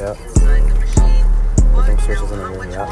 Yep. Put them switches in the rim, yep.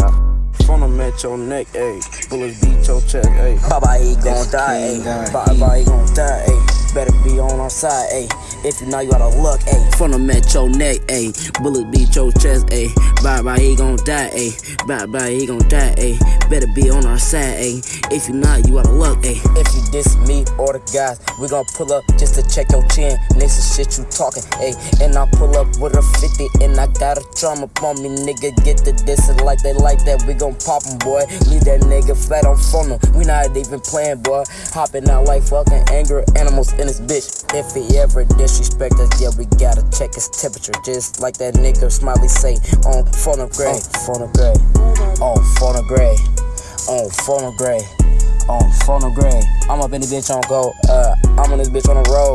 Yep. Phone them at your neck, ayy. Bullets beat your chest, ayy. Baba, he gon' die, King ayy. guy. Baba, he gon' die, ayy. Better be on our side, ayy. If you know you gotta look, ayy. Front him at your neck, ayy. Bullet beat your chest, ayy. Bye bye, he gon' die, ayy. Bye bye, he gon' die, ayy. Better be on our side, ayy. If you not, you gotta look, ayy. If you diss me or the guys, we gon' pull up just to check your chin. Is shit you talking, ayy. And I pull up with a 50 and I got a drum up on me, nigga. Get the dissing like they like that, we gon' pop 'em, boy. Leave that nigga flat on phone him. We not even playing, boy. Hopping out like fucking angry animals in this bitch. If he ever disrespect us, yeah, we gotta check his temperature. Just like that nigga Smiley say on phonograph. On phonograph. On phonograph. On phonograph on phonograph. I'm up in the bitch on go. Uh, I'm on this bitch on the road.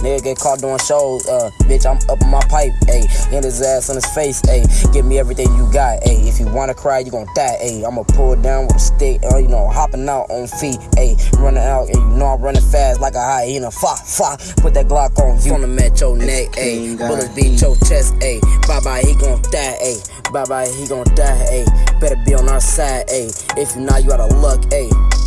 Nigga get caught doing shows. Uh, bitch, I'm up in my pipe. Ayy, in his ass on his face. Ayy, give me everything you got. Ayy, if you wanna cry, you gon' die. Ayy, I'ma pull it down with a stick. Uh, you know, hopping out on feet. Ayy, running out, and you know I'm running fast like a hyena. Fa, fa, put that Glock on you. Him at your neck, ayy. Bullets beat your chest, ayy. Bye bye, he gon' die, ayy. Bye bye, he gon' die, ayy. Better be on our side, ayy. If you not, you out of luck, ayy.